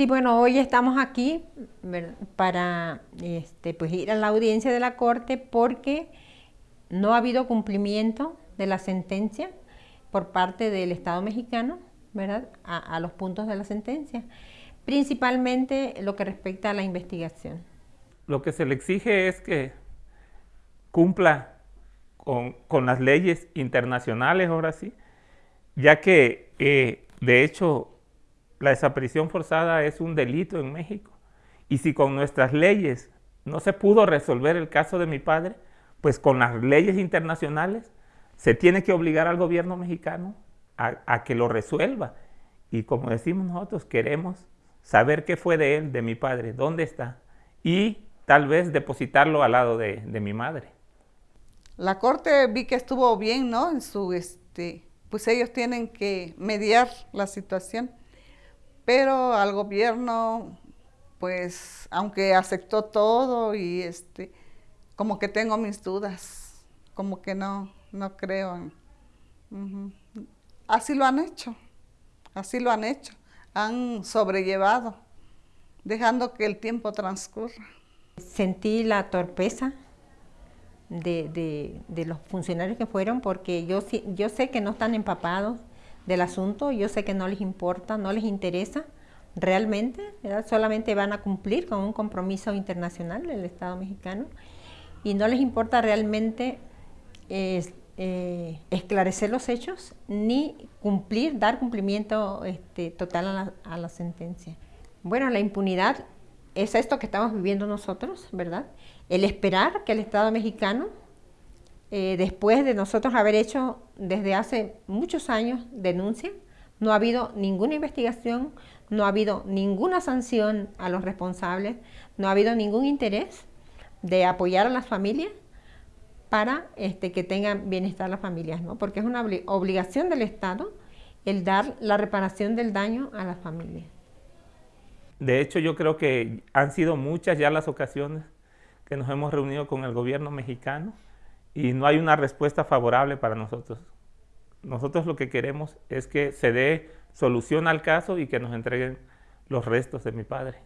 Sí, bueno, hoy estamos aquí para este, pues ir a la audiencia de la Corte porque no ha habido cumplimiento de la sentencia por parte del Estado mexicano, ¿verdad?, a, los puntos de la sentencia, principalmente lo que respecta a la investigación. Lo que se le exige es que cumpla con, las leyes internacionales, ahora sí, ya que eh, de hecho la desaparición forzada es un delito en México. Y si con nuestras leyes no se pudo resolver el caso de mi padre, pues con las leyes internacionales se tiene que obligar al gobierno mexicano a, que lo resuelva. Y como decimos nosotros, queremos saber qué fue de él, de mi padre, dónde está, y tal vez depositarlo al lado de, de mi madre. La corte vi que estuvo bien, ¿no? En su, este, pues ellos tienen que mediar la situación, pero al gobierno, pues, aunque aceptó todo y este, como que tengo mis dudas, como que no, no creo. Así lo han hecho, así lo han hecho, han sobrellevado, dejando que el tiempo transcurra. Sentí la torpeza de, los funcionarios que fueron porque yo, yo sé que no están empapados del asunto, yo sé que no les importa, no les interesa realmente, solamente van a cumplir con un compromiso internacional del Estado mexicano y no les importa realmente eh, esclarecer los hechos ni cumplir, dar cumplimiento este, total a la, a la sentencia. Bueno, la impunidad es esto que estamos viviendo nosotros, ¿verdad? El esperar que el Estado mexicano, eh, después de nosotros haber hecho desde hace muchos años denuncia, no ha habido ninguna investigación, no ha habido ninguna sanción a los responsables, no ha habido ningún interés de apoyar a las familias para este, que tengan bienestar las familias, ¿no? porque es una obligación del Estado el dar la reparación del daño a las familias. De hecho, yo creo que han sido muchas ya las ocasiones que nos hemos reunido con el gobierno mexicano y no hay una respuesta favorable para nosotros. Nosotros lo que queremos es que se dé solución al caso y que nos entreguen los restos de mi padre.